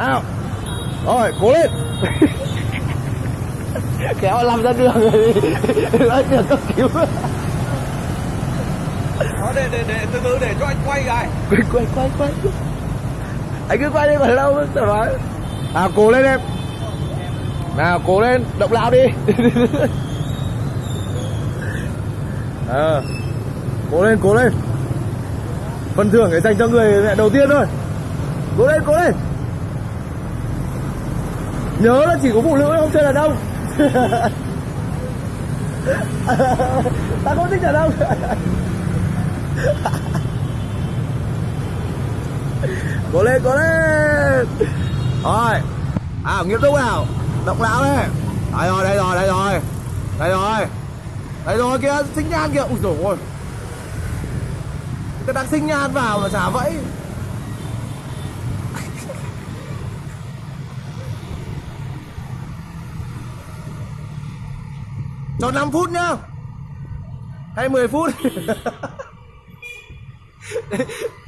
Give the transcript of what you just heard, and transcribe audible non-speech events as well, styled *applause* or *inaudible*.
nào. Rồi cố lên. *laughs* Kéo làm ra đường rồi nói được cấp cứu. Đó, để, để, để, từ từ để cho anh quay cái quay quay quay quay. Anh cứ quay đi còn lâu thoải mái à cố lên em. Nào cố lên. Động não đi. À, *laughs* cố lên cố lên. Phần thưởng để dành cho người mẹ đầu tiên thôi. Cố lên cố lên nhớ là chỉ có phụ nữ không chơi đàn ông. *laughs* Ta không thích đàn ông. Cố lên cố lên. Rồi. À nghiêm túc nào. Động não đấy đây rồi đây rồi đây rồi. Đây rồi. Đây rồi kia sinh nhan kìa. Ui dồi ôi. Cái đang sinh nhan vào mà chả vẫy cho 5 phút nhá. Hay 10 phút. *laughs*